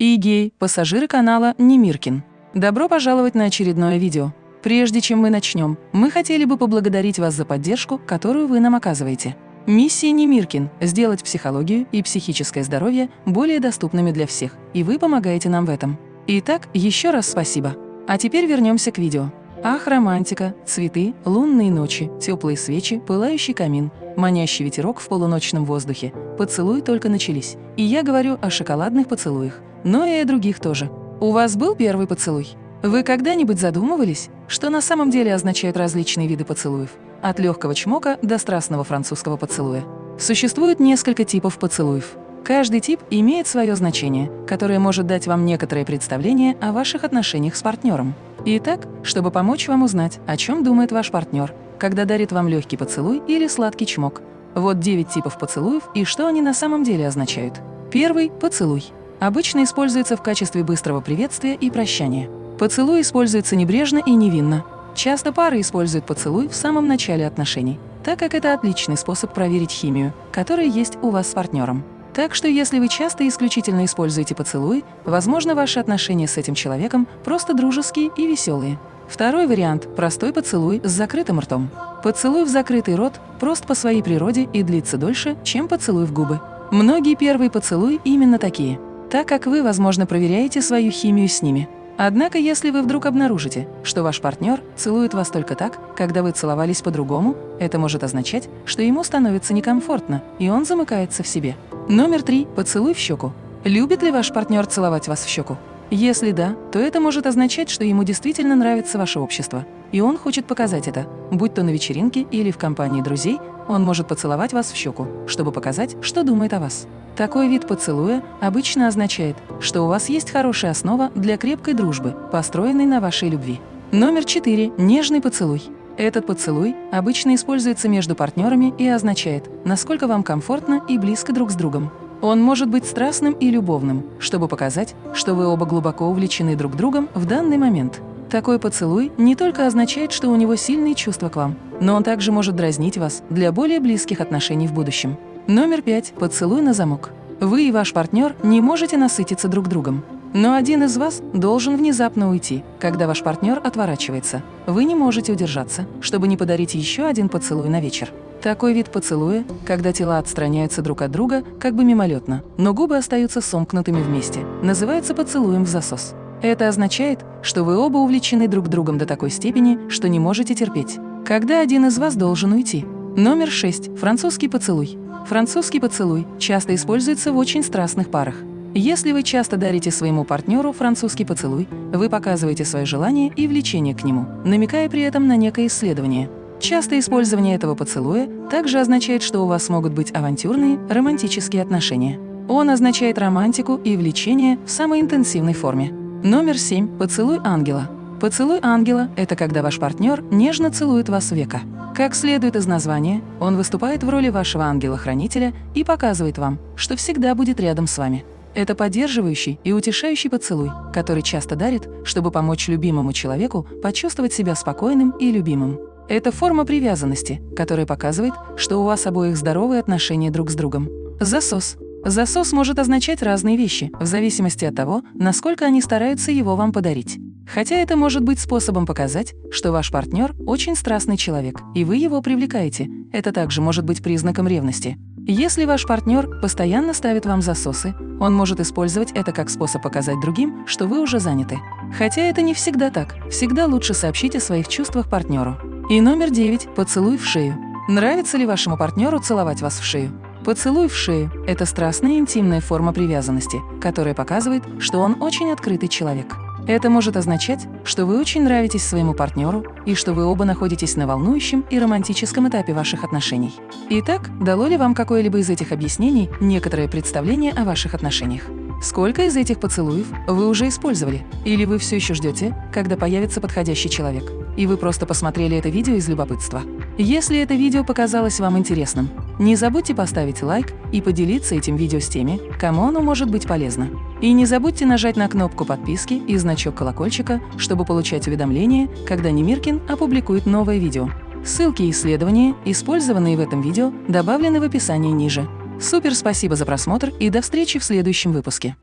и гей, пассажиры канала Немиркин. Добро пожаловать на очередное видео. Прежде чем мы начнем, мы хотели бы поблагодарить вас за поддержку, которую вы нам оказываете. Миссия Немиркин – сделать психологию и психическое здоровье более доступными для всех, и вы помогаете нам в этом. Итак, еще раз спасибо. А теперь вернемся к видео. Ах, романтика, цветы, лунные ночи, теплые свечи, пылающий камин, манящий ветерок в полуночном воздухе. Поцелуи только начались. И я говорю о шоколадных поцелуях, но и о других тоже. У вас был первый поцелуй? Вы когда-нибудь задумывались, что на самом деле означают различные виды поцелуев? От легкого чмока до страстного французского поцелуя. Существует несколько типов поцелуев. Каждый тип имеет свое значение, которое может дать вам некоторое представление о ваших отношениях с партнером. Итак, чтобы помочь вам узнать, о чем думает ваш партнер, когда дарит вам легкий поцелуй или сладкий чмок. Вот 9 типов поцелуев и что они на самом деле означают. Первый – поцелуй. Обычно используется в качестве быстрого приветствия и прощания. Поцелуй используется небрежно и невинно. Часто пары используют поцелуй в самом начале отношений, так как это отличный способ проверить химию, которая есть у вас с партнером. Так что если вы часто и исключительно используете поцелуй, возможно, ваши отношения с этим человеком просто дружеские и веселые. Второй вариант – простой поцелуй с закрытым ртом. Поцелуй в закрытый рот прост по своей природе и длится дольше, чем поцелуй в губы. Многие первые поцелуи именно такие, так как вы, возможно, проверяете свою химию с ними. Однако, если вы вдруг обнаружите, что ваш партнер целует вас только так, когда вы целовались по-другому, это может означать, что ему становится некомфортно, и он замыкается в себе. Номер три. Поцелуй в щеку. Любит ли ваш партнер целовать вас в щеку? Если да, то это может означать, что ему действительно нравится ваше общество, и он хочет показать это, будь то на вечеринке или в компании друзей, он может поцеловать вас в щеку, чтобы показать, что думает о вас. Такой вид поцелуя обычно означает, что у вас есть хорошая основа для крепкой дружбы, построенной на вашей любви. Номер четыре. Нежный поцелуй. Этот поцелуй обычно используется между партнерами и означает, насколько вам комфортно и близко друг с другом. Он может быть страстным и любовным, чтобы показать, что вы оба глубоко увлечены друг другом в данный момент. Такой поцелуй не только означает, что у него сильные чувства к вам, но он также может дразнить вас для более близких отношений в будущем. Номер пять. Поцелуй на замок. Вы и ваш партнер не можете насытиться друг другом. Но один из вас должен внезапно уйти, когда ваш партнер отворачивается. Вы не можете удержаться, чтобы не подарить еще один поцелуй на вечер. Такой вид поцелуя, когда тела отстраняются друг от друга, как бы мимолетно, но губы остаются сомкнутыми вместе, называется поцелуем в засос. Это означает, что вы оба увлечены друг другом до такой степени, что не можете терпеть. Когда один из вас должен уйти? Номер 6. Французский поцелуй. Французский поцелуй часто используется в очень страстных парах. Если вы часто дарите своему партнеру французский поцелуй, вы показываете свое желание и влечение к нему, намекая при этом на некое исследование – Частое использование этого поцелуя также означает, что у вас могут быть авантюрные, романтические отношения. Он означает романтику и влечение в самой интенсивной форме. Номер 7. Поцелуй ангела. Поцелуй ангела – это когда ваш партнер нежно целует вас века. Как следует из названия, он выступает в роли вашего ангела-хранителя и показывает вам, что всегда будет рядом с вами. Это поддерживающий и утешающий поцелуй, который часто дарит, чтобы помочь любимому человеку почувствовать себя спокойным и любимым. Это форма привязанности, которая показывает, что у вас обоих здоровые отношения друг с другом. Засос. Засос может означать разные вещи, в зависимости от того, насколько они стараются его вам подарить. Хотя это может быть способом показать, что ваш партнер очень страстный человек, и вы его привлекаете. Это также может быть признаком ревности. Если ваш партнер постоянно ставит вам засосы, он может использовать это как способ показать другим, что вы уже заняты. Хотя это не всегда так. Всегда лучше сообщить о своих чувствах партнеру. И номер девять – поцелуй в шею. Нравится ли вашему партнеру целовать вас в шею? Поцелуй в шею – это страстная интимная форма привязанности, которая показывает, что он очень открытый человек. Это может означать, что вы очень нравитесь своему партнеру и что вы оба находитесь на волнующем и романтическом этапе ваших отношений. Итак, дало ли вам какое-либо из этих объяснений некоторое представление о ваших отношениях? Сколько из этих поцелуев вы уже использовали? Или вы все еще ждете, когда появится подходящий человек? И вы просто посмотрели это видео из любопытства? Если это видео показалось вам интересным, не забудьте поставить лайк и поделиться этим видео с теми, кому оно может быть полезно. И не забудьте нажать на кнопку подписки и значок колокольчика, чтобы получать уведомления, когда Немиркин опубликует новое видео. Ссылки и исследования, использованные в этом видео, добавлены в описании ниже. Супер спасибо за просмотр и до встречи в следующем выпуске.